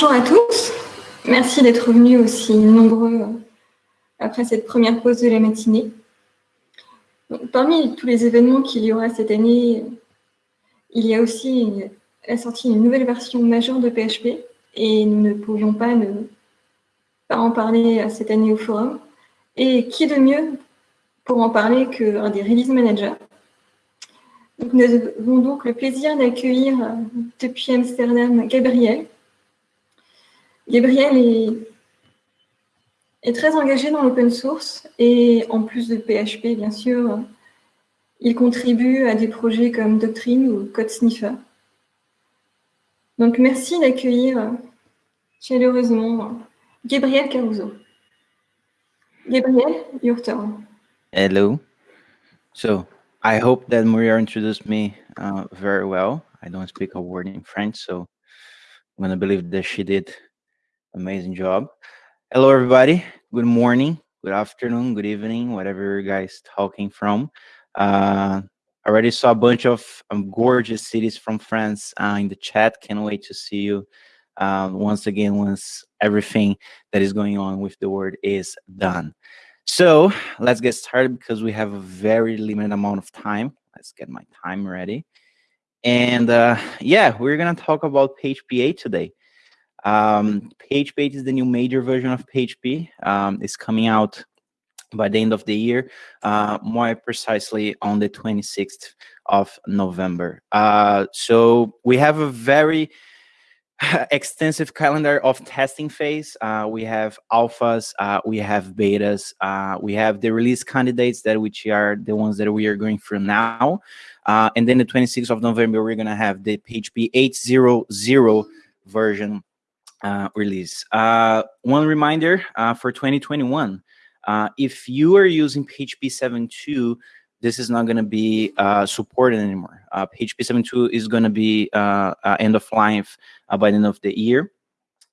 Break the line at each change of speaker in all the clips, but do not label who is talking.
bonjour à tous. Merci d'être venus aussi nombreux euh, après cette première pause de la matinée. parmi tous les événements qu'il y aura cette année, il y a aussi la sortie d'une nouvelle version majeure de PHP et nous ne pouvions pas ne pas en parler cette année au forum. Et qui de mieux pour en parler qu'un des release managers? Nous avons donc le plaisir d'accueillir depuis Amsterdam Gabriel, Gabriel est, très engagé dans l'open source et en plus de PHP, bien sûr, il contribue à des projets comme Doctrine ou Code Sniffer. Donc, merci d'accueillir chaleureusement Gabriel Caruso. Gabriel, your turn.
Hello. So, I hope that Maria introduced me uh, very well. I don't speak a word in French, so I'm going to believe that she did Amazing job. Hello, everybody. Good morning, good afternoon, good evening, whatever you guys talking from. Uh, already saw a bunch of um, gorgeous cities from France uh, in the chat. Can't wait to see you um, once again once everything that is going on with the word is done. So let's get started because we have a very limited amount of time. Let's get my time ready. And uh, yeah, we're going to talk about PHP 8 today. Um, PHP is the new major version of PHP. Um, it's coming out by the end of the year, uh, more precisely on the 26th of November. Uh, so we have a very extensive calendar of testing phase. Uh, we have alphas, uh, we have betas, uh, we have the release candidates that which are the ones that we are going through now. Uh, and then the 26th of November, we're gonna have the PHP 8.0.0 version uh, release. Uh, one reminder uh, for 2021, uh, if you are using PHP 7.2, this is not going to be uh, supported anymore. PHP 7.2 is going to be end of life by the end of the year.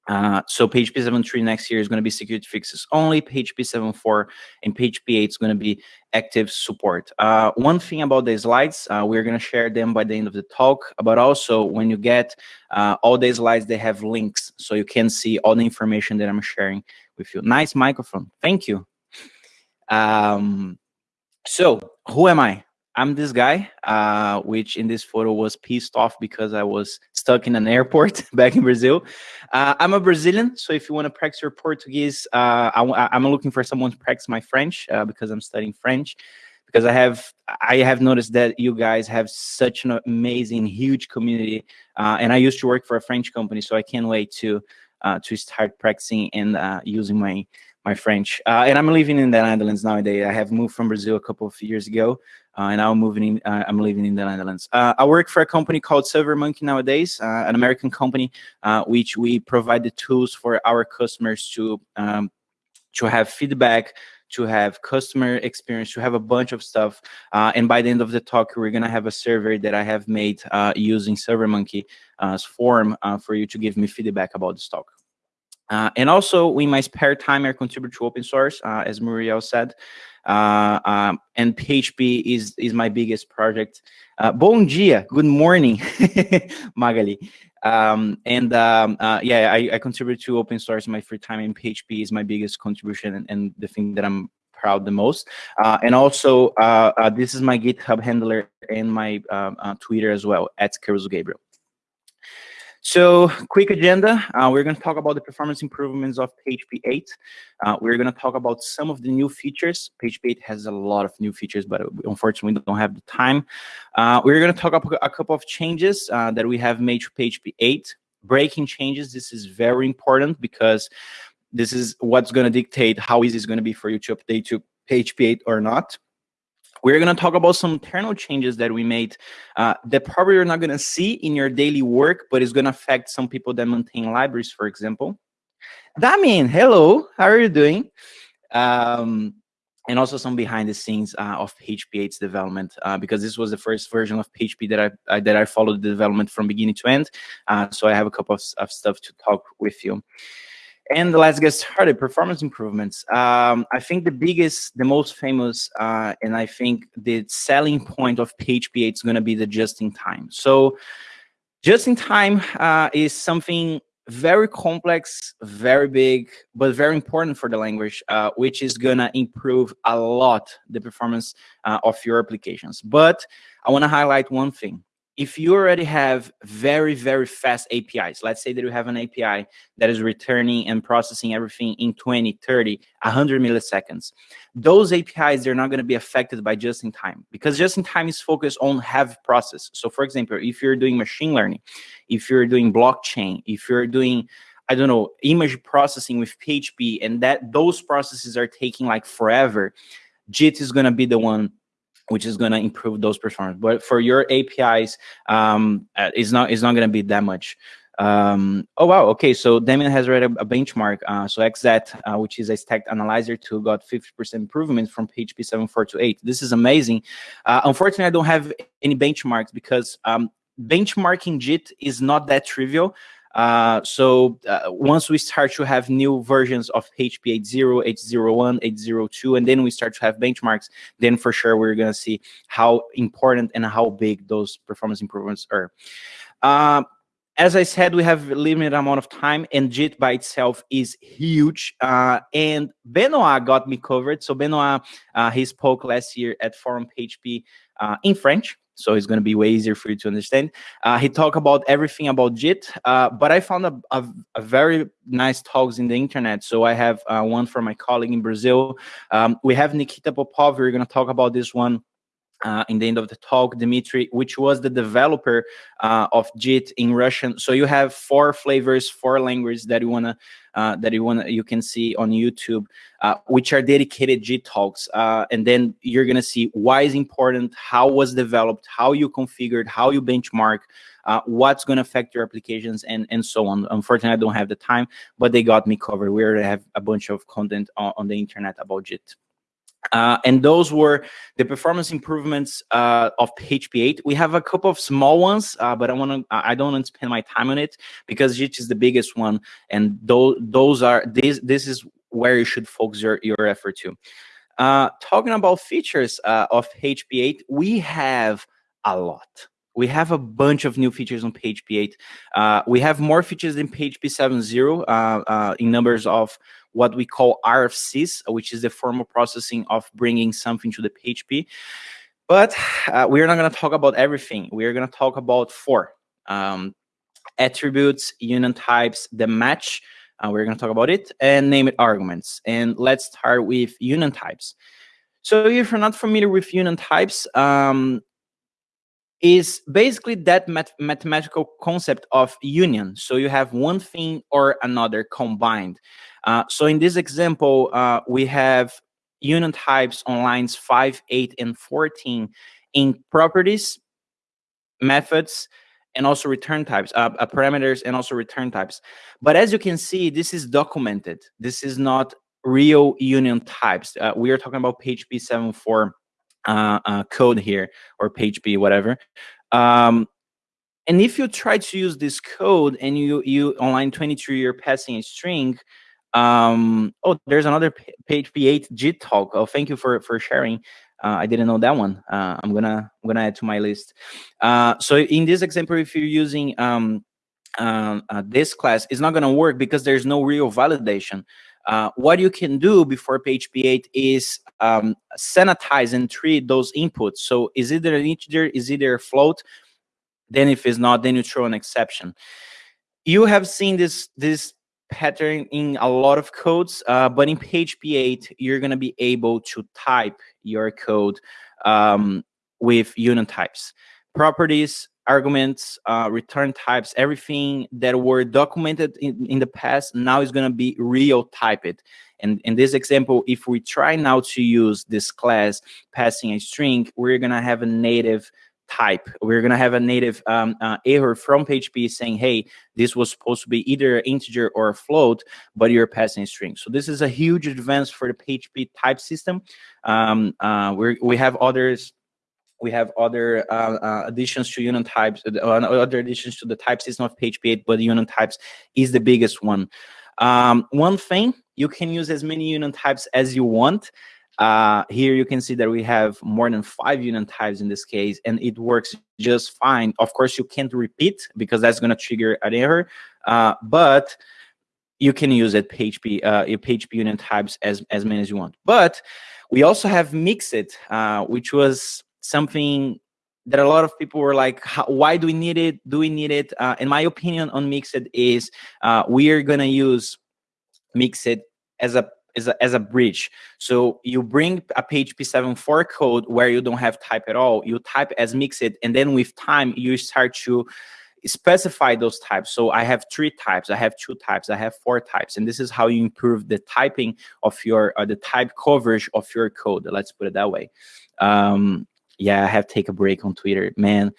Uh, so PHP 7.3 next year is going to be security fixes only. PHP 7.4 and PHP 8 is going to be active support. Uh, one thing about the slides, uh, we're going to share them by the end of the talk, but also when you get uh, all the slides, they have links so you can see all the information that I'm sharing with you. Nice microphone. Thank you. Um, so who am I? I'm this guy, uh, which in this photo was pissed off because I was stuck in an airport back in Brazil. Uh, I'm a Brazilian, so if you want to practice your Portuguese, uh, I, am looking for someone to practice my French uh, because I'm studying French. Because I have, I have noticed that you guys have such an amazing, huge community, uh, and I used to work for a French company, so I can't wait to uh, to start practicing and using my my French. Uh, and I'm living in the Netherlands nowadays. I have moved from Brazil a couple of years ago, uh, and now I'm moving in. Uh, I'm living in the Netherlands. Uh, I work for a company called SurveyMonkey nowadays, uh, an American company, uh, which we provide the tools for our customers to um, to have feedback, to have customer experience, to have a bunch of stuff. and by the end of the talk, we're gonna have a survey that I have made using SurveyMonkey's form for you to give me feedback about the talk. Uh, and also, we my spare time, I contribute to open source, uh, as Muriel said. Uh, um, and PHP is is my biggest project. Uh, bom dia, good morning, Magali. Um, and um, uh, yeah, I, I, contribute to open source in my free time, and PHP is my biggest contribution and, and the thing that I'm proud the most. Uh, and also, this is my GitHub handler and my Twitter as well, at Caruso Gabriel. So quick agenda, uh, we're going to talk about the performance improvements of PHP 8. Uh, we're going to talk about some of the new features. PHP 8 has a lot of new features, but unfortunately we don't have the time. Uh, we're going to talk about a couple of changes uh, that we have made to PHP 8. Breaking changes, this is very important because this is what's going to dictate how easy it's going to be for you to update to PHP 8 or not. We're going to talk about some internal changes that we made uh, that probably you're not going to see in your daily work, but it's going to affect some people that maintain libraries, for example. Damien, hello, how are you doing? Um, and also some behind the scenes uh, of PHP 8's development, uh, because this was the first version of PHP that I, that I followed the development from beginning to end. Uh, so I have a couple of, of stuff to talk with you. And let's get started. Performance improvements. Um, I think the biggest, the most famous, uh, and I think the selling point of PHP 8 is going to be the just in time. So just in time uh, is something very complex, very big, but very important for the language, uh, which is gonna improve a lot the performance uh, of your applications. But I wanna highlight one thing if you already have very, very fast APIs, let's say that you have an API that is returning and processing everything in 20, 30, 100 milliseconds, those APIs, they're not going to be affected by just-in-time because just-in-time is focused on have process. So for example, if you're doing machine learning, if you're doing blockchain, if you're doing I don't know, image processing with PHP, and that those processes are taking like forever, JIT is going to be the one which is going to improve those performance. But for your APIs, um, uh, it's not it's not going to be that much. Um, oh wow, okay. So Damien has read a, a benchmark. Uh, so XZ, uh, which is a stack analyzer tool, got 50% improvement from PHP 7.4 to 8. This is amazing. Uh, unfortunately, I don't have any benchmarks because um, benchmarking JIT is not that trivial. Uh, so uh, once we start to have new versions of HP 8.0, 8.01, 8.02, and then we start to have benchmarks, then for sure we're going to see how important and how big those performance improvements are. Uh, as I said, we have a limited amount of time, and JIT by itself is huge. Uh, and Benoit got me covered. So Benoit, uh, he spoke last year at Forum PHP uh, in French so it's going to be way easier for you to understand. Uh, he talked about everything about JIT, uh, but I found a, a, a, very nice talks in the internet. So I have uh, one from my colleague in Brazil. Um, we have Nikita Popov. We're going to talk about this one uh, in the end of the talk, Dmitry, which was the developer uh, of JIT in Russian. So you have four flavors, four languages that you wanna uh, that you wanna you can see on YouTube, uh, which are dedicated JIT talks, uh, and then you're gonna see why is important, how was developed, how you configured, how you benchmark. Uh, what's to affect your applications and and so on. Unfortunately, I don't have the time, but they got me covered. We already have a bunch of content on, on the internet about JIT. Uh, and those were the performance improvements uh, of PHP 8. We have a couple of small ones, uh, but I want to I don't want to spend my time on it because JIT is the biggest one, and those those are this this is where you should focus your your effort to. Uh, talking about features uh, of PHP 8, we have a lot. We have a bunch of new features on PHP 8. Uh, we have more features in PHP 7.0 in numbers of what we call RFCs, which is the formal processing of bringing something to the PHP. But uh, we're not going to talk about everything. We're going to talk about four um, attributes, union types, the match. Uh, we're going to talk about it and name it arguments. And let's start with union types. So if you're not familiar with union types, um, is basically that math mathematical concept of union. So you have one thing or another combined. Uh, so in this example, uh, we have union types on lines 5, 8, and 14 in properties, methods, and also return types, uh, uh, parameters, and also return types. But as you can see, this is documented. This is not real union types. Uh, we are talking about PHP 7.4 uh, uh, code here, or PHP, whatever. Um, and if you try to use this code and you, you on line 23, you're passing a string, um, oh, there's another PHP 8 JIT talk. Oh, thank you for for sharing. Uh, I didn't know that one. Uh, I'm gonna I'm gonna add to my list. Uh, so in this example, if you're using um, uh, uh, this class, it's not gonna work because there's no real validation. Uh, what you can do before PHP 8 is um, sanitize and treat those inputs. So is either an integer, is either a float. Then if it's not, then you throw an exception. You have seen this this pattern in a lot of codes, uh, but in PHP 8, you're going to be able to type your code um, with union types. Properties, arguments, uh, return types, everything that were documented in, in the past now is going to be real typed. And in this example, if we try now to use this class passing a string, we're going to have a native type. We're going to have a native um, uh, error from PHP saying, hey, this was supposed to be either an integer or a float, but you're passing a string. So this is a huge advance for the PHP type system. Um, uh, we we have others we have other uh, uh, additions to union types, uh, other additions to the type system of PHP 8, but union types is the biggest one. Um, one thing, you can use as many union types as you want. Uh, here you can see that we have more than five union types in this case, and it works just fine. Of course, you can't repeat because that's going to trigger an error. uh, but you can use it PHP, uh, PHP union types as, as many as you want. But we also have Mixed, uh, which was something that a lot of people were like, why do we need it? Do we need it? Uh, in my opinion on Mixed is uh, we are gonna use Mixed as a as a, as a bridge. So you bring a PHP 7.4 code where you don't have type at all, you type as mixed, and then with time, you start to specify those types. So I have three types, I have two types, I have four types, and this is how you improve the typing of your, uh, the type coverage of your code. Let's put it that way. Um, yeah, I have to take a break on Twitter. Man,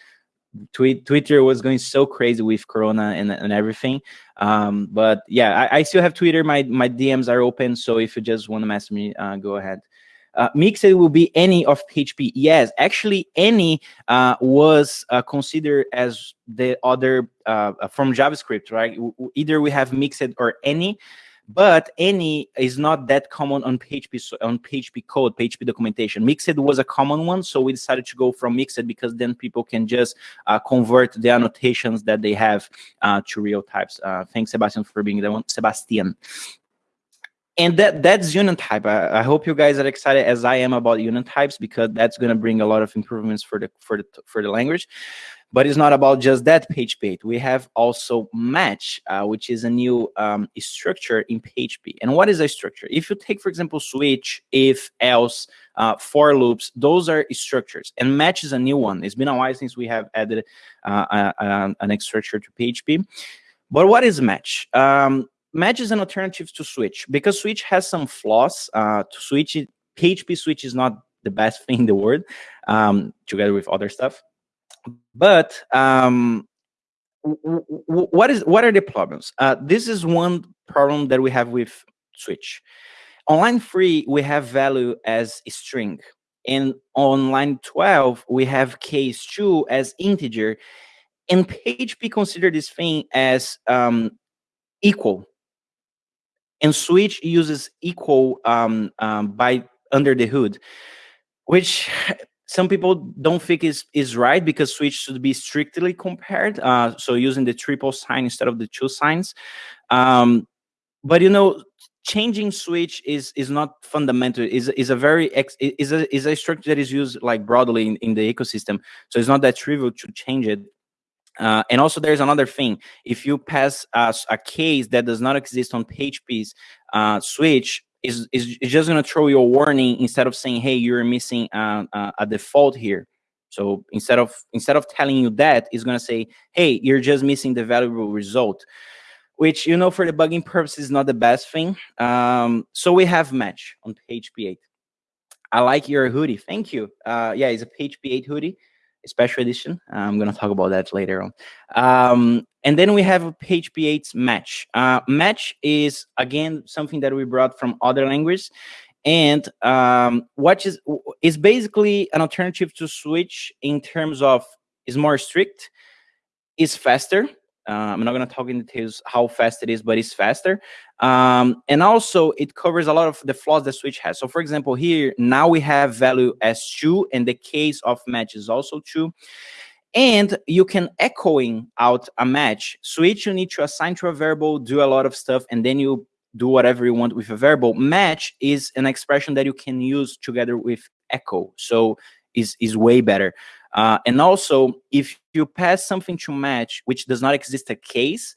tweet, Twitter was going so crazy with Corona and, and everything. Um, but yeah, I, I, still have Twitter. My my DMs are open. So if you just want to message me, uh, go ahead. Uh, Mixed will be any of PHP. Yes, actually, any uh, was uh, considered as the other uh, from JavaScript, right? Either we have Mixed or any but any is not that common on PHP on PHP code, PHP documentation. Mixed was a common one, so we decided to go from mixed because then people can just uh, convert the annotations that they have uh, to real types. Uh, thanks, Sebastian, for being the one. Sebastian. And that that's union type. I, I, hope you guys are excited as I am about union types because that's going to bring a lot of improvements for the for the for the language. But it's not about just that 8. We have also match, uh, which is a new um, structure in PHP. And what is a structure? If you take, for example, switch, if, else, uh, for loops, those are structures. And match is a new one. It's been a while since we have added uh, an structure to PHP. But what is match? Um, match is an alternative to switch because switch has some flaws. Uh, to switch, PHP switch is not the best thing in the world um, together with other stuff. But um, what is what are the problems? Uh, this is one problem that we have with Switch. On line three, we have value as a string. And on line 12, we have case two as integer. And PHP consider this thing as um, equal. And Switch uses equal um, um, by under the hood, which some people don't think is is right because switch should be strictly compared uh, so using the triple sign instead of the two signs. Um, but you know changing switch is is not fundamental. Is is a very ex, is a is a structure that is used like broadly in, in the ecosystem. So it's not that trivial to change it. Uh, and also there's another thing. If you pass a, a case that does not exist on php's uh, switch is, is, just going to throw you a warning instead of saying, hey, you're missing a, a, a default here. So instead of instead of telling you that, it's going to say, hey, you're just missing the valuable result, which, you know, for debugging purposes is not the best thing. Um, so we have match on PHP 8. I like your hoodie. Thank you. Uh, yeah, it's a PHP 8 hoodie special edition. I'm going to talk about that later on. Um, and then we have a PHP 8 match. Uh, match is, again, something that we brought from other languages. And um, what is, is basically an alternative to switch in terms of is more strict, is faster, uh, I'm not going to talk in details how fast it is, but it's faster. Um, and also, it covers a lot of the flaws that Switch has. So, for example, here, now we have value as true, and the case of match is also true. And you can echoing out a match. Switch, you need to assign to a variable, do a lot of stuff, and then you do whatever you want with a variable. Match is an expression that you can use together with echo. So, is is way better. Uh, and also, if you pass something to match, which does not exist a case,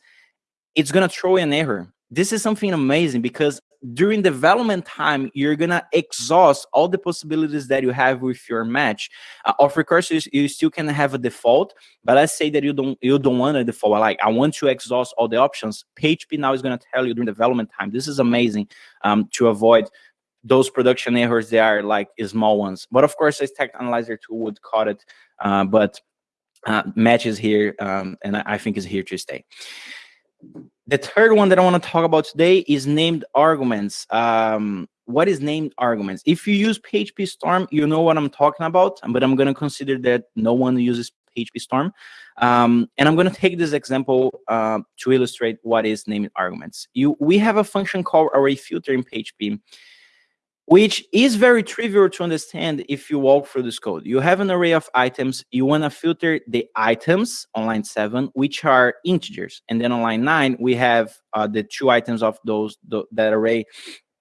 it's going to throw an error. This is something amazing because during development time, you're going to exhaust all the possibilities that you have with your match. Uh, of course, you, you, still can have a default, but let's say that you don't you don't want a default. Like I want to exhaust all the options. PHP now is going to tell you during development time. This is amazing um, to avoid those production errors. They are like small ones. But of course, a stack analyzer tool would cut it uh, but uh, here, um, and I, I think is here to stay. The third one that I want to talk about today is named arguments. Um, what is named arguments? If you use PHP Storm, you know what I'm talking about, but I'm going to consider that no one uses PHP Storm. Um, and I'm going to take this example uh, to illustrate what is named arguments. You, we have a function called array filter in PHP, which is very trivial to understand if you walk through this code. You have an array of items. You want to filter the items on line seven, which are integers. And then on line nine, we have uh, the two items of those that array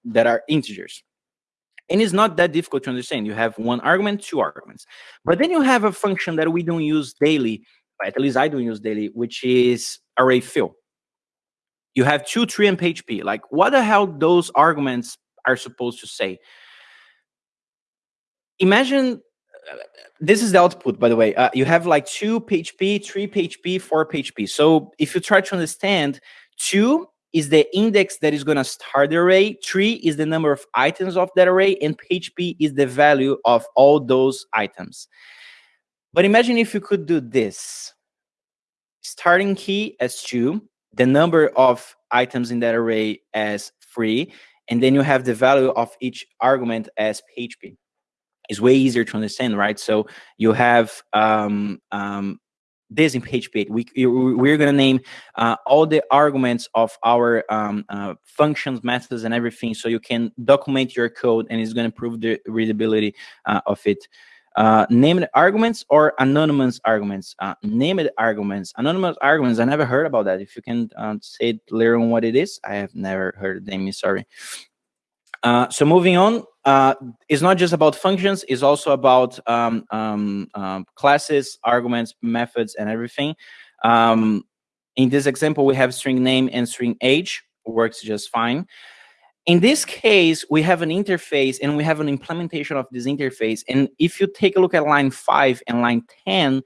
that are integers. And it's not that difficult to understand. You have one argument, two arguments. But then you have a function that we don't use daily, at least I don't use daily, which is array fill. You have two, three, and PHP. Like, what the hell those arguments are supposed to say. Imagine uh, this is the output, by the way. Uh, you have like two PHP, three PHP, four PHP. So if you try to understand, two is the index that is going to start the array, three is the number of items of that array, and PHP is the value of all those items. But imagine if you could do this. Starting key as two, the number of items in that array as three, and then you have the value of each argument as PHP. It's way easier to understand, right? So you have um, um, this in PHP. We, we're going to name uh, all the arguments of our um, uh, functions, methods, and everything so you can document your code and it's going to prove the readability uh, of it. Uh, named arguments or anonymous arguments? Uh, named arguments. Anonymous arguments, I never heard about that. If you can uh, say it later on what it is, I have never heard the name, sorry. Uh, so moving on, uh, it's not just about functions, it's also about um, um, um, classes, arguments, methods, and everything. Um, in this example, we have string name and string age, works just fine. In this case, we have an interface and we have an implementation of this interface. And if you take a look at line 5 and line 10,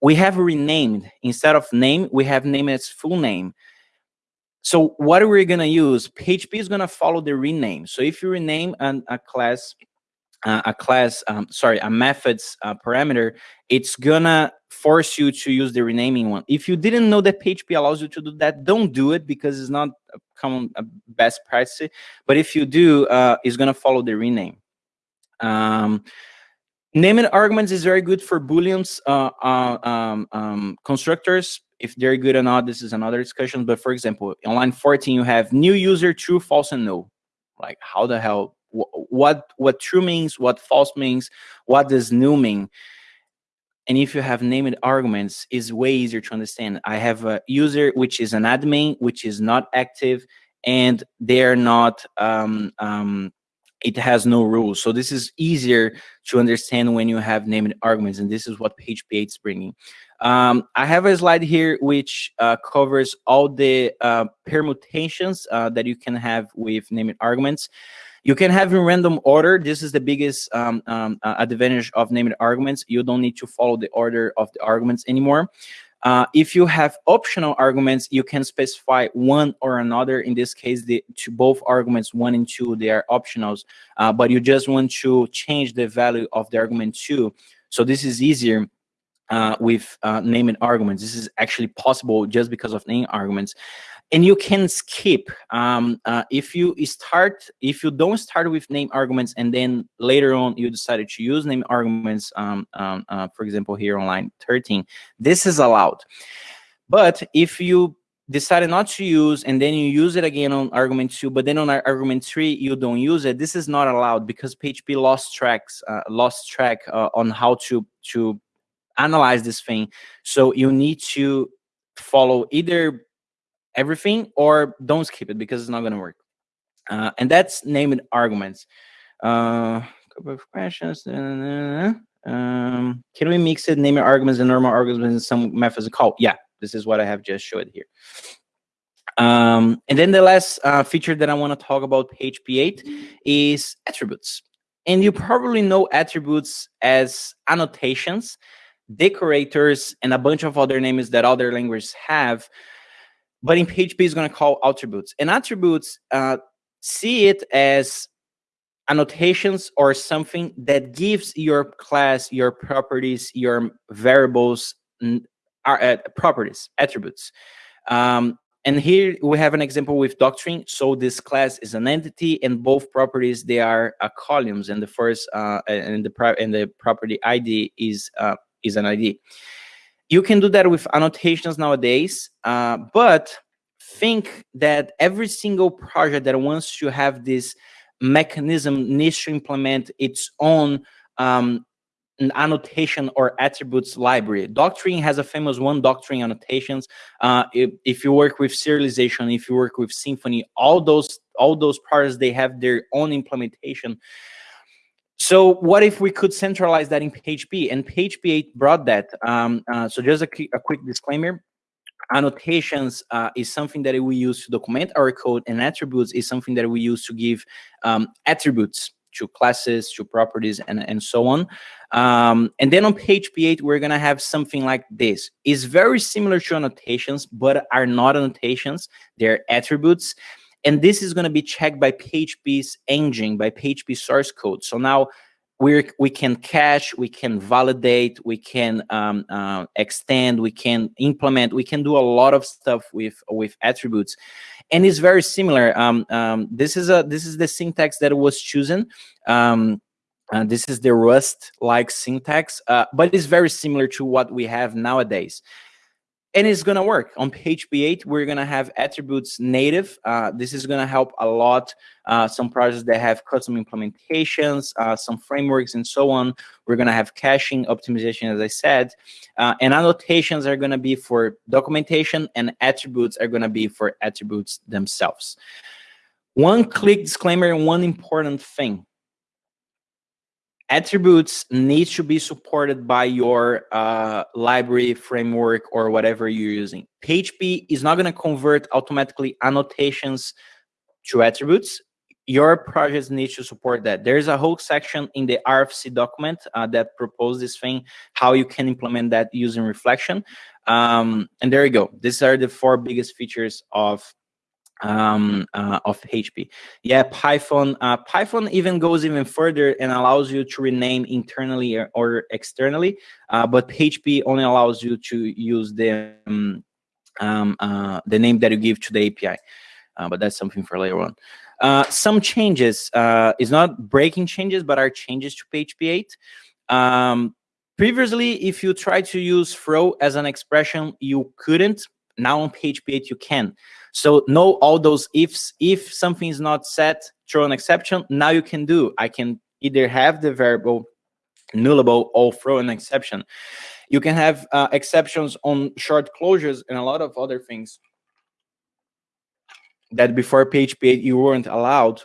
we have renamed. Instead of name, we have name as full name. So what are we going to use? PHP is going to follow the rename. So if you rename an, a class, uh, a class, um, sorry, a methods uh, parameter, it's gonna force you to use the renaming one. If you didn't know that PHP allows you to do that, don't do it because it's not a common a best practice. But if you do, uh, it's gonna follow the rename. Um, naming arguments is very good for booleans uh, uh, um, um, constructors if they're good or not, this is another discussion. But for example, on line 14, you have new user, true, false, and no. Like how the hell, what, what true means, what false means, what does new mean? And if you have named arguments, is way easier to understand. I have a user, which is an admin, which is not active, and they're not um, um, it has no rules. So this is easier to understand when you have named arguments, and this is what PHP 8 is bringing. Um, I have a slide here which uh, covers all the uh, permutations uh, that you can have with named arguments. You can have in random order. This is the biggest um, um, uh, advantage of named arguments. You don't need to follow the order of the arguments anymore. Uh, if you have optional arguments, you can specify one or another. In this case, the to both arguments one and two, they are optionals, uh, but you just want to change the value of the argument two. So this is easier uh, with uh, naming arguments. This is actually possible just because of name arguments and you can skip um, uh, if you start if you don't start with name arguments and then later on you decided to use name arguments um, um, uh, for example here on line 13 this is allowed. But if you decided not to use and then you use it again on argument two but then on argument three you don't use it this is not allowed because php lost tracks uh, lost track uh, on how to to analyze this thing. So you need to follow either everything or don't skip it because it's not going to work. Uh, and that's named arguments. Uh, couple of questions. Um, can we mix it, naming arguments and normal arguments in some methods call? Yeah, this is what I have just showed here. Um, and then the last uh, feature that I want to talk about PHP 8 is attributes. And you probably know attributes as annotations, decorators, and a bunch of other names that other languages have but in PHP is going to call attributes. And attributes uh, see it as annotations or something that gives your class, your properties, your variables, are, uh, properties, attributes. Um, and here we have an example with doctrine. So this class is an entity, and both properties they are uh, columns, and the first uh, and the and the property ID is uh, is an ID. You can do that with annotations nowadays, uh, but think that every single project that wants to have this mechanism needs to implement its own um, annotation or attributes library. Doctrine has a famous one, doctrine annotations. Uh, if, if, you work with serialization, if you work with Symfony, all those all those parts they have their own implementation. So what if we could centralize that in PHP? And PHP 8 brought that. Um, uh, so just a, a quick disclaimer annotations uh, is something that we use to document our code and attributes is something that we use to give um, attributes to classes to properties and, and so on um, and then on PHP 8 we're gonna have something like this it's very similar to annotations but are not annotations they're attributes and this is going to be checked by php's engine by php source code so now we we can cache, we can validate, we can um, uh, extend, we can implement, we can do a lot of stuff with with attributes, and it's very similar. Um, um, this is a this is the syntax that was chosen. Um, uh, this is the Rust-like syntax, uh, but it's very similar to what we have nowadays and it's going to work. On PHP 8 we're going to have attributes native. Uh, this is going to help a lot uh, some projects that have custom implementations uh, some frameworks and so on. We're going to have caching optimization as i said. Uh, and annotations are going to be for documentation and attributes are going to be for attributes themselves. One click disclaimer and one important thing attributes need to be supported by your uh, library framework or whatever you're using. PHP is not going to convert automatically annotations to attributes. Your project needs to support that. There's a whole section in the RFC document uh, that proposes this thing, how you can implement that using reflection. Um, and there you go. These are the four biggest features of um, uh, of PHP. Yeah, Python. Uh, Python even goes even further and allows you to rename internally or, or externally, uh, but PHP only allows you to use the um, um, uh, the name that you give to the API. Uh, but that's something for later on. Uh, some changes is not breaking changes, but are changes to PHP 8. Um, previously, if you try to use throw as an expression, you couldn't. Now on PHP 8, you can. So know all those ifs. If something is not set, throw an exception. Now you can do. I can either have the variable nullable or throw an exception. You can have uh, exceptions on short closures and a lot of other things that before PHP 8 you weren't allowed.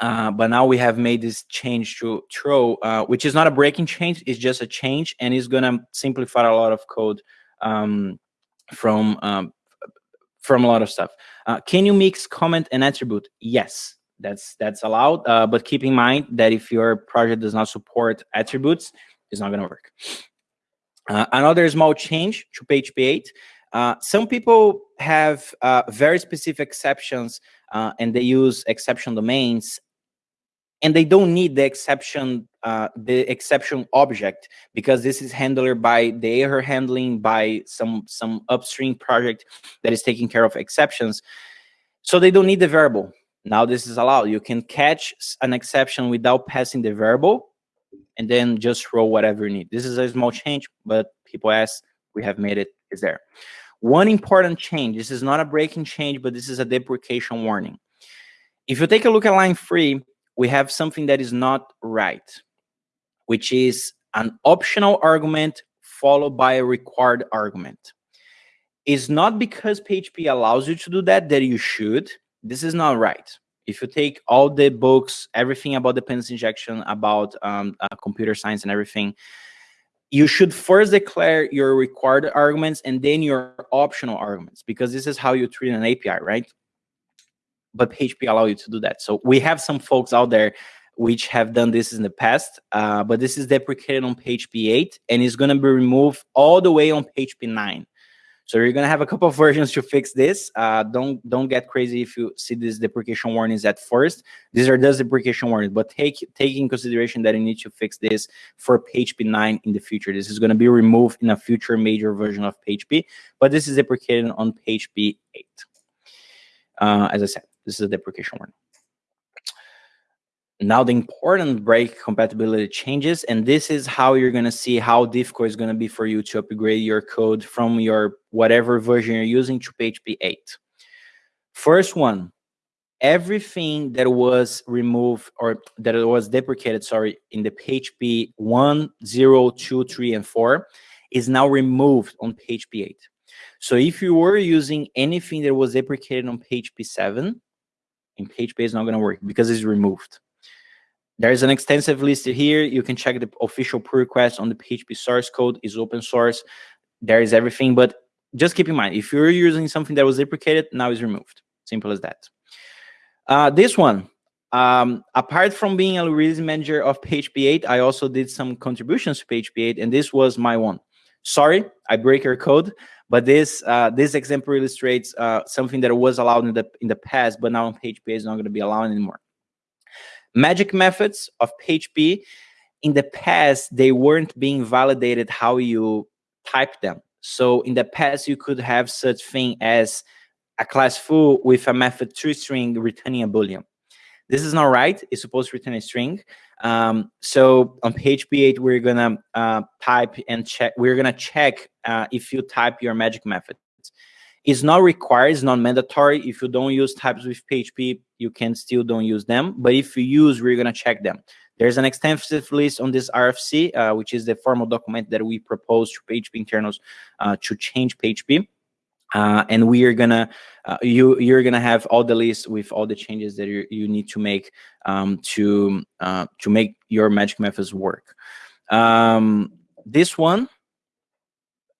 Uh, but now we have made this change to throw, uh, which is not a breaking change, it's just a change and it's gonna simplify a lot of code um, from um, from a lot of stuff. Uh, can you mix comment and attribute? Yes, that's that's allowed. Uh, but keep in mind that if your project does not support attributes, it's not going to work. Uh, another small change to PHP 8. Uh, some people have uh, very specific exceptions uh, and they use exception domains and they don't need the exception uh, the exception object because this is handled by the error handling by some some upstream project that is taking care of exceptions. So they don't need the variable. Now this is allowed. You can catch an exception without passing the variable and then just throw whatever you need. This is a small change but people ask we have made it. Is there. One important change this is not a breaking change but this is a deprecation warning. If you take a look at line three we have something that is not right, which is an optional argument followed by a required argument. It's not because PHP allows you to do that that you should. This is not right. If you take all the books, everything about dependency injection, about um, uh, computer science and everything, you should first declare your required arguments and then your optional arguments because this is how you treat an API, right? But PHP allow you to do that. So we have some folks out there which have done this in the past, uh, but this is deprecated on PHP 8 and it's going to be removed all the way on PHP 9. So you're going to have a couple of versions to fix this. Uh, don't don't get crazy if you see these deprecation warnings at first. These are just deprecation warnings, but take take in consideration that you need to fix this for PHP 9 in the future. This is going to be removed in a future major version of PHP, but this is deprecated on PHP 8. Uh, as I said, this is a deprecation warning. Now the important break compatibility changes, and this is how you're gonna see how difficult it's gonna be for you to upgrade your code from your whatever version you're using to PHP 8. First one, everything that was removed or that was deprecated, sorry, in the PHP 1, 0, 2, 3, and 4 is now removed on PHP 8. So if you were using anything that was deprecated on PHP 7, in PHP is not going to work because it's removed. There's an extensive list here. You can check the official pull request on the PHP source code is open source. There is everything, but just keep in mind, if you're using something that was deprecated, now it's removed. Simple as that. Uh, this one, um, apart from being a release manager of PHP 8, I also did some contributions to PHP 8, and this was my one. Sorry, I break your code, but this uh, this example illustrates uh, something that was allowed in the in the past, but now on PHP is not going to be allowed anymore. Magic methods of PHP, in the past, they weren't being validated how you type them. So in the past, you could have such thing as a class foo with a method toString returning a boolean. This is not right. It's supposed to return a string. Um, so on PHP 8, we're gonna uh, type and check. We're gonna check uh, if you type your magic method. It's not required. It's not mandatory. If you don't use types with PHP, you can still don't use them. But if you use, we're gonna check them. There's an extensive list on this RFC, uh, which is the formal document that we propose to PHP internals uh, to change PHP. Uh, and we are gonna uh, you you're gonna have all the list with all the changes that you, you need to make um, to uh, to make your magic methods work. Um, this one,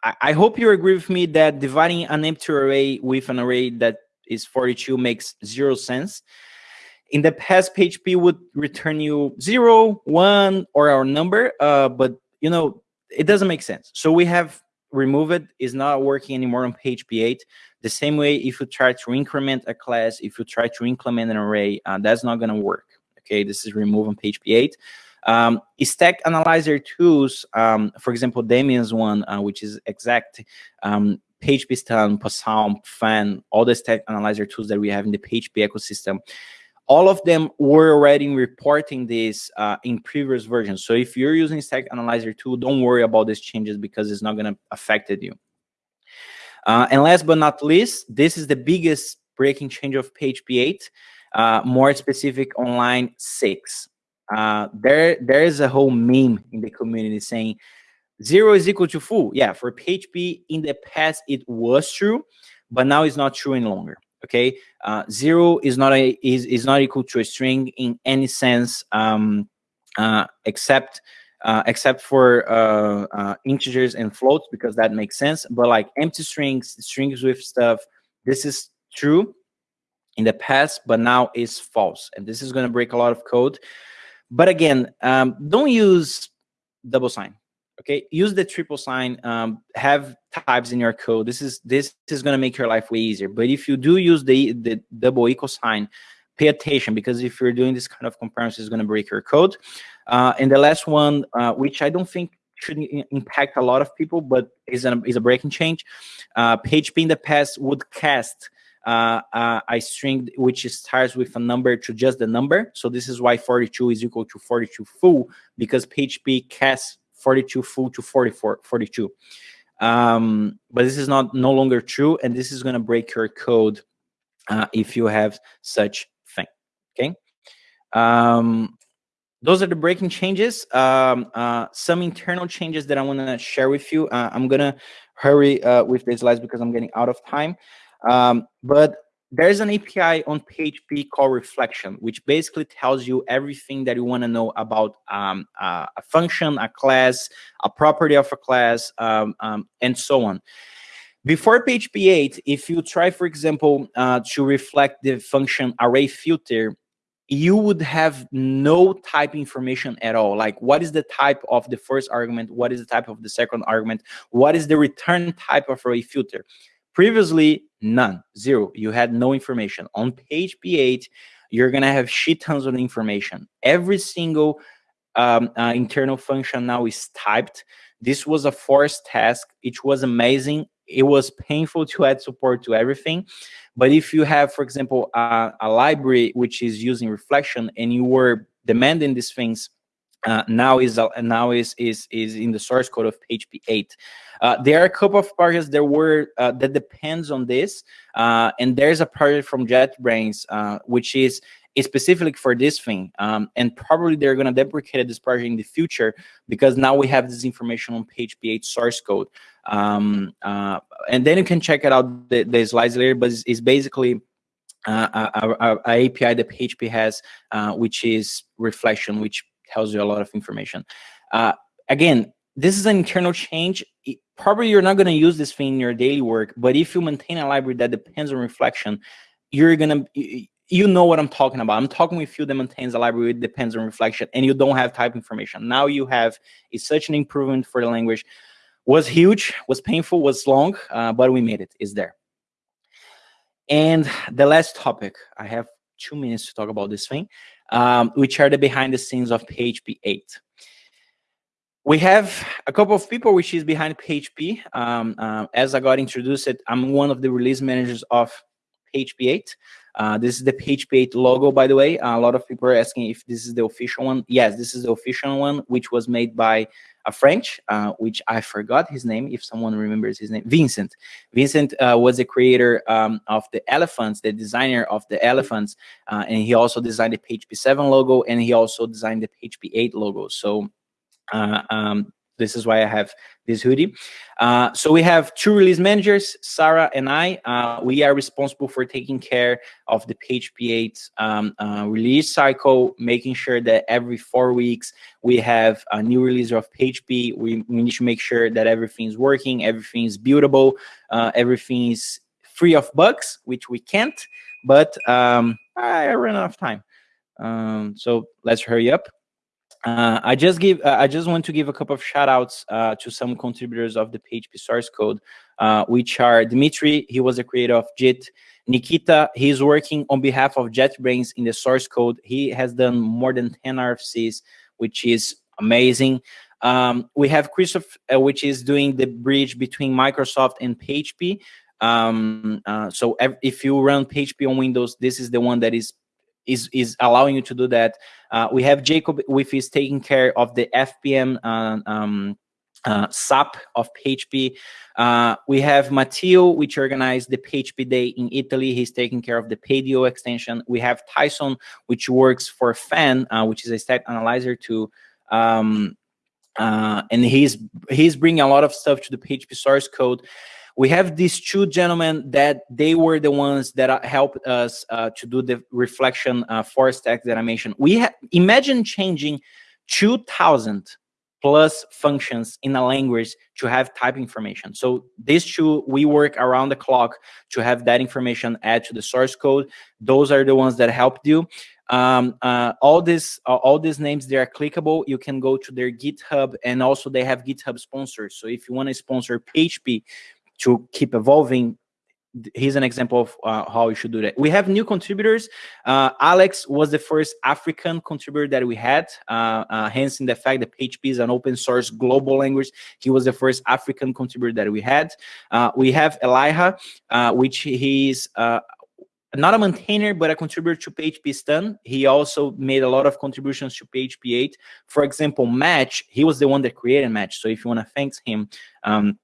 I, I, hope you agree with me that dividing an empty array with an array that is 42 makes zero sense. In the past, PHP would return you zero, one, or our number, uh, but you know it doesn't make sense. So we have remove it is not working anymore on PHP 8. The same way if you try to increment a class, if you try to increment an array, uh, that's not going to work. Okay, this is remove on PHP 8. Um, stack analyzer tools, um, for example, Damien's one, uh, which is Exakat, um, PHP Possum, Phan, all the stack analyzer tools that we have in the PHP ecosystem all of them were already reporting this uh, in previous versions. So if you're using Stack Analyzer tool, don't worry about these changes because it's not going to affect you. Uh, and last but not least, this is the biggest breaking change of PHP 8, uh, more specific on line 6. Uh, there, there is a whole meme in the community saying zero is equal to foo. Yeah, for PHP in the past, it was true, but now it's not true any longer okay? Uh, zero is not a is, is not equal to a string in any sense um, uh, except uh, except for uh, uh, integers and floats because that makes sense. But like empty strings strings with stuff this is true in the past but now is false. And this is going to break a lot of code. But again um, don't use double sign okay use the triple sign um, have types in your code. This is this is going to make your life way easier. But if you do use the the double equal sign pay attention because if you're doing this kind of comparison it's going to break your code. Uh, and the last one uh, which i don't think should impact a lot of people but is a, is a breaking change. Uh, php in the past would cast uh, uh, a string which starts with a number to just the number. So this is why 42 is equal to 42 foo because PHP casts 42 foo to 44, 42. Um, but this is not no longer true, and this is going to break your code uh, if you have such thing. Okay. Um, those are the breaking changes. Um, uh, some internal changes that I want to share with you. Uh, I'm gonna hurry uh, with the slides because I'm getting out of time. Um, but there's an API on PHP called Reflection, which basically tells you everything that you want to know about um, uh, a function, a class, a property of a class, um, um, and so on. Before PHP 8, if you try, for example, uh, to reflect the function array filter, you would have no type information at all. Like what is the type of the first argument? What is the type of the second argument? What is the return type of array filter? Previously, none, zero. You had no information. On page P8, you're going to have shit tons of information. Every single um, uh, internal function now is typed. This was a forced task. It was amazing. It was painful to add support to everything. But if you have, for example, uh, a library which is using reflection and you were demanding these things uh, now is uh, now is is is in the source code of PHP 8. Uh, there are a couple of projects that were uh, that depends on this, uh, and there's a project from JetBrains uh, which is specifically for this thing, um, and probably they're going to deprecate this project in the future because now we have this information on PHP 8 source code, um, and then you can check it out the, the slides later. But it's, it's basically uh, a, API that PHP has, which is reflection, which tells you a lot of information. Uh, again, this is an internal change. It, probably you're not going to use this thing in your daily work, but if you maintain a library that depends on reflection, you're going to, you know what I'm talking about. I'm talking with you that maintains a library that depends on reflection and you don't have type information. Now you have, it's such an improvement for the language. Was huge, was painful, was long, uh, but we made it, it's there. And the last topic, I have two minutes to talk about this thing um, which are the behind the scenes of PHP 8. We have a couple of people which is behind PHP. Um, uh, as I got introduced, I'm one of the release managers of PHP 8. Uh, this is the PHP 8 logo, by the way. Uh, a lot of people are asking if this is the official one. Yes, this is the official one, which was made by a French, uh, which I forgot his name, if someone remembers his name, Vincent. Vincent uh, was the creator um, of the elephants, the designer of the elephants, uh, and he also designed the PHP 7 logo, and he also designed the PHP 8 logo. So uh, um, this is why I have this hoodie. Uh, so we have two release managers, Sarah and I. Uh, we are responsible for taking care of the PHP 8 um, uh, release cycle, making sure that every four weeks we have a new release of PHP. We, we need to make sure that everything's working, everything is buildable, uh, everything is free of bugs, which we can't, but um, I ran out of time. Um, so let's hurry up. Uh, I just give uh, I just want to give a couple of shout outs uh, to some contributors of the PHP source code, uh, which are Dimitri, he was the creator of JIT. Nikita, he's working on behalf of JetBrains in the source code. He has done more than 10 RFCs, which is amazing. Um, we have Christoph, uh, which is doing the bridge between Microsoft and PHP. Um, so if you run PHP on Windows, this is the one that is is is allowing you to do that. Uh, we have Jacob, which is taking care of the FPM uh, um, uh, SAP of PHP. Uh, we have Matteo, which organized the PHP Day in Italy. He's taking care of the PDO extension. We have Tyson, which works for Phan, uh, which is a step analyzer to um, uh, and he's he's bringing a lot of stuff to the PHP source code we have these two gentlemen that they were the ones that uh, helped us uh, to do the reflection uh, for stacks that I mentioned. We imagine changing 2000 plus functions in a language to have type information. So these two, we work around the clock to have that information add to the source code. Those are the ones that helped you. Um, uh, all this, uh, all these names, they are clickable. You can go to their GitHub and also they have GitHub sponsors. So if you want to sponsor PHP, to keep evolving here's an example of uh, how you should do that. We have new contributors. Uh, Alex was the first African contributor that we had, uh, uh hence in the fact that PHP is an open source global language. He was the first African contributor that we had. Uh, we have Elijah, uh, which he's not a maintainer, but a contributor to PHPStan. He also made a lot of contributions to PHP 8. For example, Match, he was the one that created Match. So if you want to thank him, um,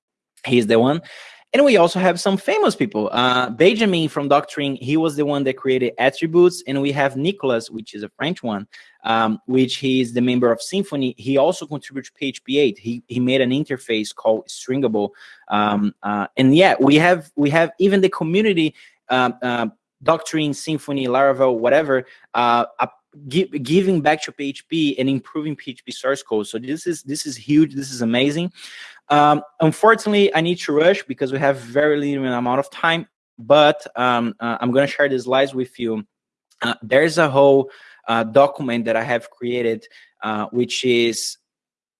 He's the one. And we also have some famous people. Uh, Benjamin from Doctrine, he was the one that created attributes. And we have Nicholas, which is a French one, um, which he is the member of Symfony. He also contributed PHP 8. He, he made an interface called Stringable. Um, uh, and yeah, we have we have even the community, uh, uh Doctrine, Symfony, Laravel, whatever, uh, giving back to PHP and improving PHP source code. So this is this is huge. This is amazing. Um, unfortunately, I need to rush because we have very limited amount of time. But um, uh, I'm going to share the slides with you. Uh, there's a whole uh, document that I have created, uh, which is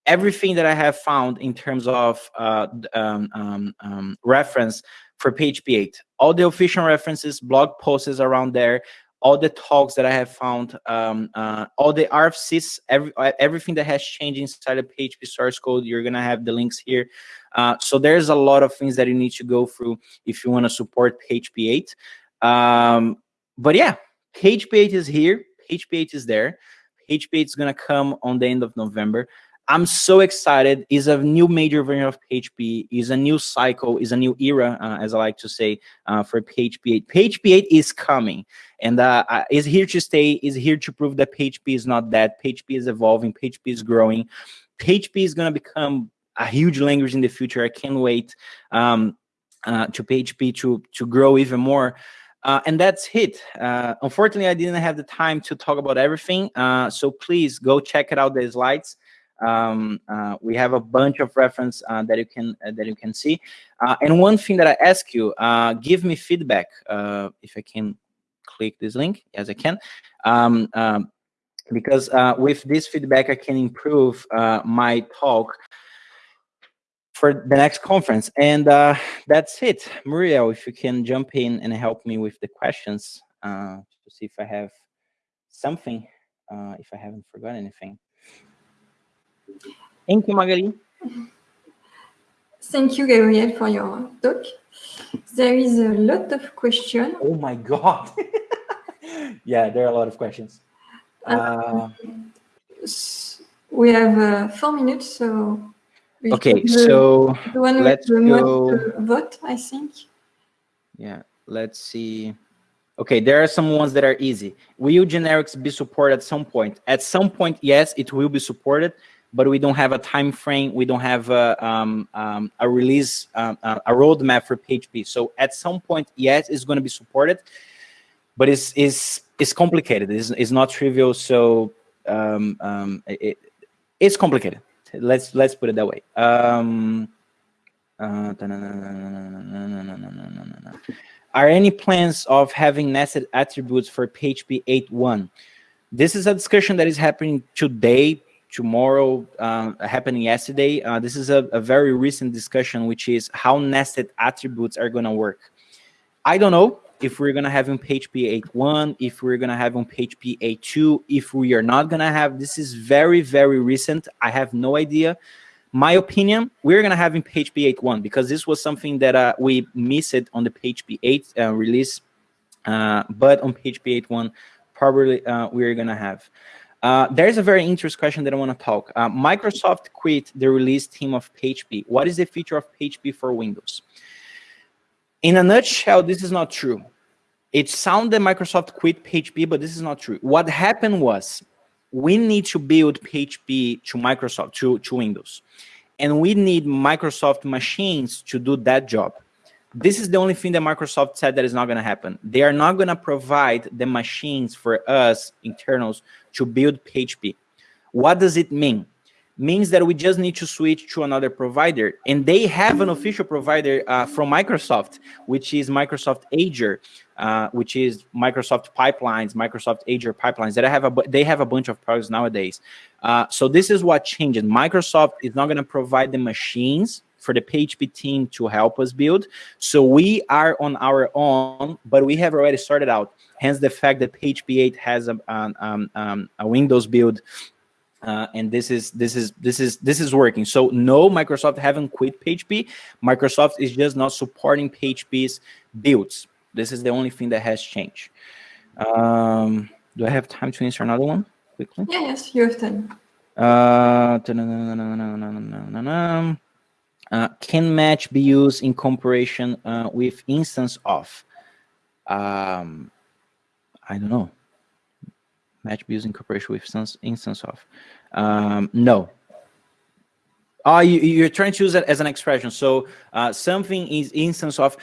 everything that I have found in terms of uh, um, um, um, reference for PHP 8. All the official references, blog posts around there, all the talks that I have found, um, uh, all the RFCs, every, uh, everything that has changed inside of PHP source code, you're gonna have the links here. Uh, so there's a lot of things that you need to go through if you wanna support PHP 8. Um, but yeah, PHP 8 is here, PHP 8 is there. PHP 8 is gonna come on the end of November. I'm so excited. Is a new major version of PHP. Is a new cycle. Is a new era, uh, as I like to say, uh, for PHP 8. PHP 8 is coming, and uh, is here to stay. Is here to prove that PHP is not dead. PHP is evolving. PHP is growing. PHP is gonna become a huge language in the future. I can't wait um, uh, to PHP to to grow even more. Uh, and that's it. Uh, unfortunately, I didn't have the time to talk about everything. Uh, so please go check it out the slides. Um, uh, we have a bunch of reference uh, that you can uh, that you can see. and one thing that I ask you, give me feedback if I can click this link. Yes, I can. Um, um, because with this feedback, I can improve my talk for the next conference. And uh, that's it. Muriel, if you can jump in and help me with the questions uh, to see if I have something, uh, if I haven't forgotten anything. Thank you, Magali.
Thank you, Gabriel, for your talk. There is a lot of questions.
Oh my God. yeah, there are a lot of questions. Uh,
we have uh, four minutes, so.
Okay, the, so
the one let's go. Vote, I think.
Yeah, let's see. Okay, there are some ones that are easy. Will generics be supported at some point? At some point, yes, it will be supported but we don't have a time frame. We don't have a, um, um, a release, um, uh, a roadmap for PHP. So at some point, yes, it's going to be supported, but it's it's it's complicated. It's, it's not trivial. So um, um, it, it's complicated. Let's let's put it that way. Um, uh, are any plans of having nested attributes for PHP 8.1? This is a discussion that is happening today tomorrow uh, happening yesterday. Uh, this is a, a, very recent discussion, which is how nested attributes are going to work. I don't know if we're going to have in PHP 8.1, if we're going to have on PHP 8.2, if we are not going to have. This is very, very recent. I have no idea. My opinion, we're going to have in PHP 8.1 because this was something that uh, we missed on the PHP 8 uh, release. Uh, but on PHP 8.1, probably uh, we're going to have. Uh, there's a very interesting question that I want to talk. Uh, Microsoft quit the release team of PHP. What is the future of PHP for Windows? In a nutshell, this is not true. It sounds that Microsoft quit PHP, but this is not true. What happened was we need to build PHP to Microsoft, to, to Windows. And we need Microsoft machines to do that job. This is the only thing that Microsoft said that is not going to happen. They are not going to provide the machines for us internals to build PHP. What does it mean? Means that we just need to switch to another provider. And they have an official provider uh, from Microsoft, which is Microsoft Azure, uh, which is Microsoft Pipelines, Microsoft Azure Pipelines. That have a, they have a bunch of products nowadays. Uh, so this is what changes. Microsoft is not going to provide the machines for the PHP team to help us build. So we are on our own, but we have already started out. Hence the fact that PHP 8 has a, um, um, a Windows build uh, and this is this is this is this is working. So no, Microsoft haven't quit PHP. Microsoft is just not supporting PHP's builds. This is the only thing that has changed. Um, do I have time to answer another one quickly?
Yeah, yes, you have time.
Uh, uh, can match be used in comparison uh, with instance of? Um, I don't know. Match be used in comparison with instance, of? Um, no. Oh, you, are trying to use it as an expression. So uh, something is instance of.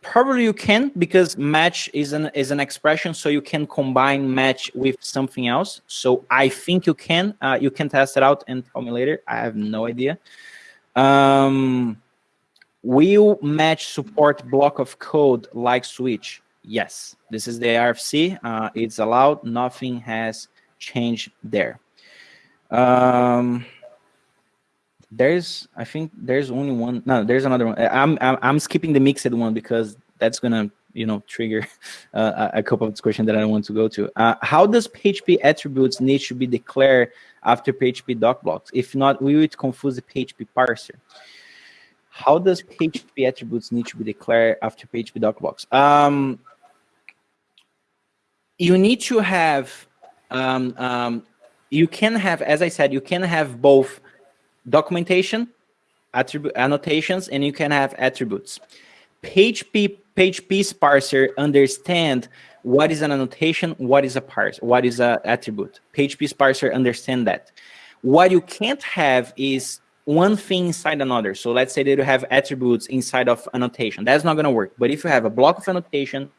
Probably you can because match is an is an expression, so you can combine match with something else. So I think you can. Uh, you can test it out and tell me later. I have no idea. Um, will match support block of code like switch? Yes, this is the RFC. Uh, it's allowed. Nothing has changed there. Um, there's, I think there's only one. No, there's another one. I'm, I'm, I'm skipping the mixed one because that's gonna, you know, trigger uh, a couple of questions that I want to go to. Uh, how does PHP attributes need to be declared after PHP doc blocks. If not, will it confuse the PHP parser? How does PHP attributes need to be declared after PHP doc blocks? Um, you need to have um, um, you can have, as I said, you can have both documentation, attribute annotations, and you can have attributes. PHP, PHP parser understand what is an annotation, what is a parse, what is a attribute. PHP parser understand that. What you can't have is one thing inside another. So let's say that you have attributes inside of annotation. That's not going to work. But if you have a block of annotation,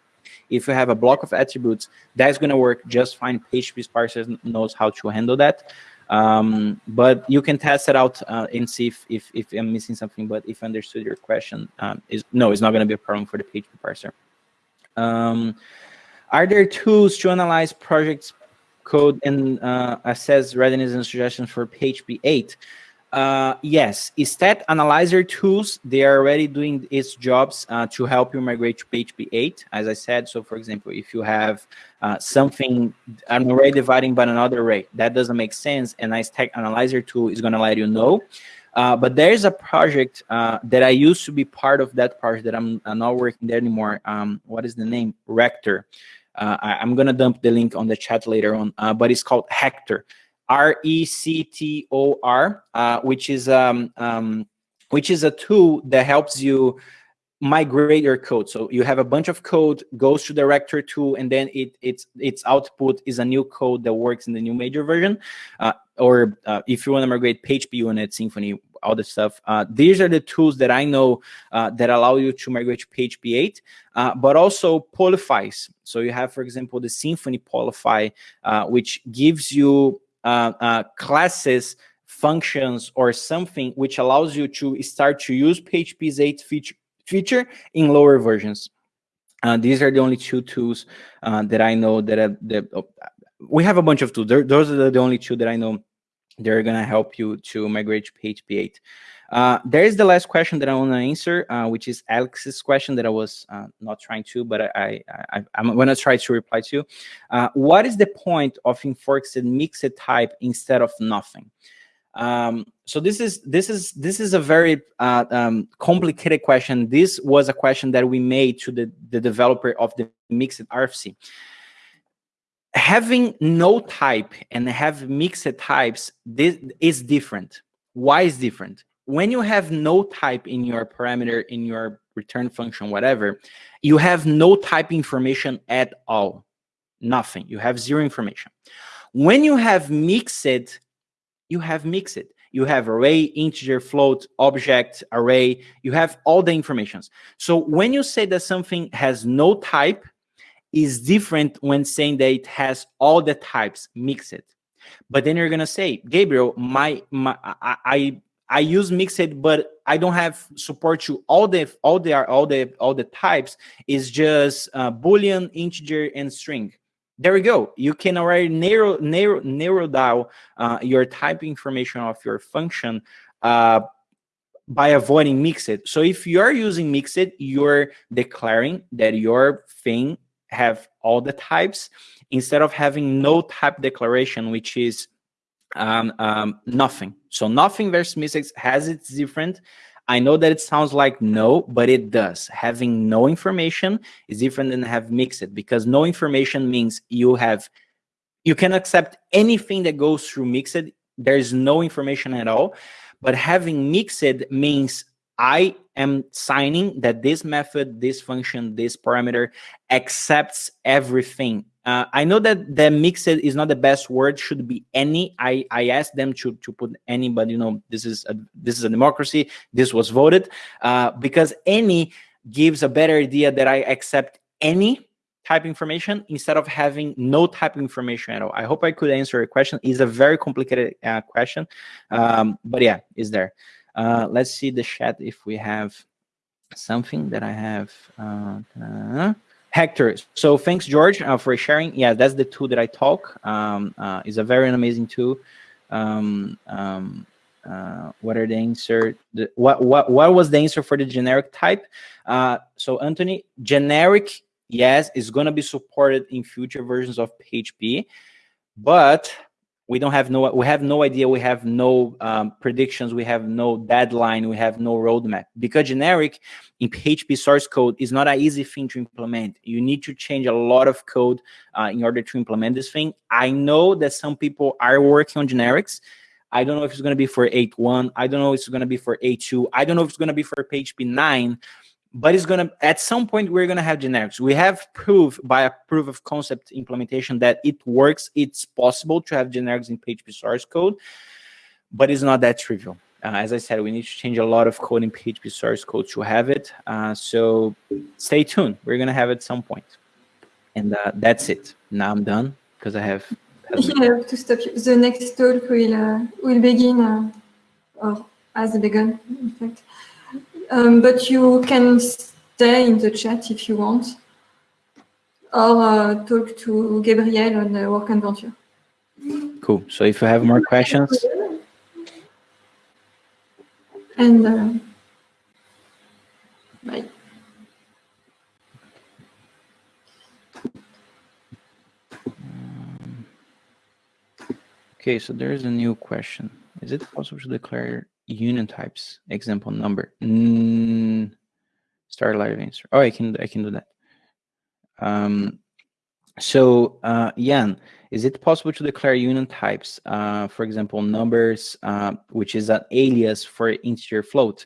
if you have a block of attributes, that's going to work just fine. PHP parser knows how to handle that. Um, but you can test it out uh, and see if, if, if, I'm missing something. But if I understood your question, um, is no, it's not going to be a problem for the PHP parser. Um, are there tools to analyze projects code and uh, assess readiness and suggestions for PHP 8? Uh, yes, Stat Analyzer tools, they are already doing its jobs uh, to help you migrate to PHP 8, as I said. So for example, if you have uh, something, an array dividing by another array, that doesn't make sense, and a Stack Analyzer tool is gonna let you know. Uh, but there's a project uh, that I used to be part of that project that I'm, I'm not working there anymore. Um, what is the name? Rector. Uh, I, am gonna dump the link on the chat later on, but it's called Rector. R-E-C-T-O-R, uh, which is um, um, which is a tool that helps you migrate your code. So you have a bunch of code, goes to the tool, and then it its its output is a new code that works in the new major version. Uh, or uh, if you want to migrate PHPUnit, Symfony, all the stuff. Uh, these are the tools that I know uh, that allow you to migrate to PHP 8, uh, but also Polyfills. So you have, for example, the Symfony Polyfill, uh, which gives you classes, functions, or something which allows you to start to use PHP's 8 feature, feature in lower versions. Uh, these are the only two tools uh, that I know that, uh, that oh, we have a bunch of tools. those are the only two that I know they're going to help you to migrate to PHP 8. Uh, there is the last question that I want to answer, uh, which is Alex's question that I was uh, not trying to, but I, I, am going to try to reply to. Uh, what is the point of enforced mixed type instead of nothing? Um, so this is this is this is a very uh, um, complicated question. This was a question that we made to the, the developer of the mixed RFC. Having no type and have mixed types, this is different. Why is different? When you have no type in your parameter, in your return function, whatever, you have no type information at all. Nothing. You have zero information. When you have mixed, you have mixed. You have array, integer, float, object, array. You have all the informations. So when you say that something has no type, is different when saying that it has all the types mixed. But then you're gonna say, Gabriel, my, my I, I I use mixed, but I don't have support to all the all the all the all the types. Is just uh, boolean, integer, and string. There we go. You can already narrow narrow narrow down uh, your type information of your function uh, by avoiding mixed. So if you're using mixed, you're declaring that your thing have all the types instead of having no type declaration, which is um, um, nothing. So nothing versus mixed has its different. I know that it sounds like no, but it does. Having no information is different than have mixed because no information means you have, you can accept anything that goes through mixed. There's no information at all. But having mixed means I am signing that this method, this function, this parameter accepts everything uh, I know that the mixed is not the best word. Should be any. I I asked them to to put any, but you know this is a this is a democracy. This was voted uh, because any gives a better idea that I accept any type information instead of having no type information at all. I hope I could answer your question. It's a very complicated uh, question, um, but yeah, is there. Uh, let's see the chat if we have something that I have. Rector. So thanks, George, uh, for sharing. Yeah, that's the tool that I talk. Um, uh, it's a very amazing tool. Um, um, uh, what are the answer? The, what what what was the answer for the generic type? Uh, so Anthony, generic, yes, is going to be supported in future versions of PHP, but we don't have no we have no idea we have no um, predictions we have no deadline we have no roadmap. Because generic in php source code is not an easy thing to implement. You need to change a lot of code uh, in order to implement this thing. I know that some people are working on generics. I don't know if it's going to be for 8.1 i don't know if it's going to be for 8.2 i don't know if it's going to be for php 9 but it's gonna at some point we're gonna have generics. We have proof by a proof of concept implementation that it works. It's possible to have generics in php source code but it's not that trivial. Uh, as i said we need to change a lot of code in php source code to have it. Uh, so stay tuned. We're gonna have it at some point. And uh, that's it. Now i'm done because i have
yeah, to stop you. The next talk will uh, will begin, uh, or has begun, in fact, um, but you can stay in the chat if you want, or uh, talk to Gabriel on the WorkAdventure.
Cool. So if you have more questions.
And uh, bye.
Um, okay, so there's a new question. Is it possible to declare union types. Example number mm, start live answer. Oh i can i can do that. Um so uh jan is it possible to declare union types uh for example numbers uh, which is an alias for integer float?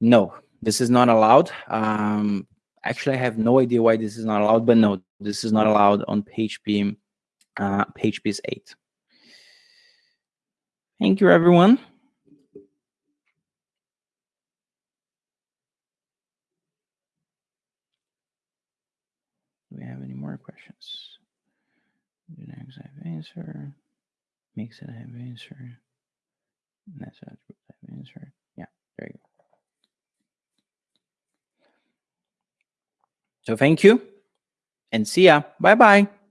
No this is not allowed. Um actually i have no idea why this is not allowed but no this is not allowed on php uh php's 8 thank you everyone Do we have any more questions? Next I have answer. Makes it I have answer. That's I have answer. Yeah, there you go. So thank you and see ya. Bye bye.